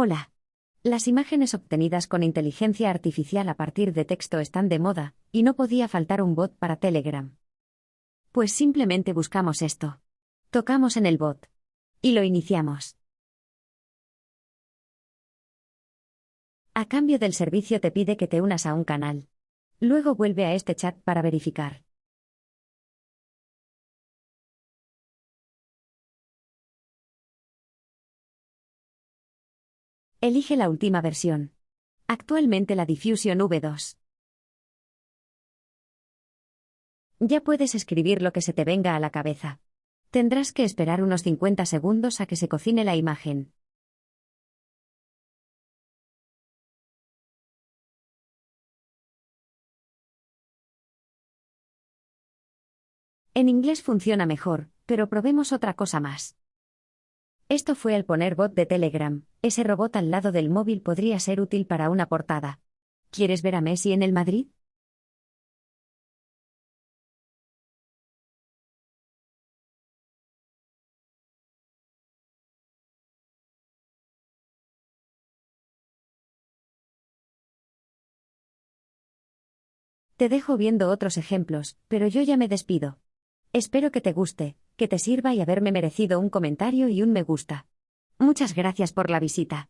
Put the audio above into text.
Hola. Las imágenes obtenidas con inteligencia artificial a partir de texto están de moda, y no podía faltar un bot para Telegram. Pues simplemente buscamos esto. Tocamos en el bot. Y lo iniciamos. A cambio del servicio te pide que te unas a un canal. Luego vuelve a este chat para verificar. Elige la última versión. Actualmente la Diffusion V2. Ya puedes escribir lo que se te venga a la cabeza. Tendrás que esperar unos 50 segundos a que se cocine la imagen. En inglés funciona mejor, pero probemos otra cosa más. Esto fue el poner bot de Telegram, ese robot al lado del móvil podría ser útil para una portada. ¿Quieres ver a Messi en el Madrid? Te dejo viendo otros ejemplos, pero yo ya me despido. Espero que te guste, que te sirva y haberme merecido un comentario y un me gusta. Muchas gracias por la visita.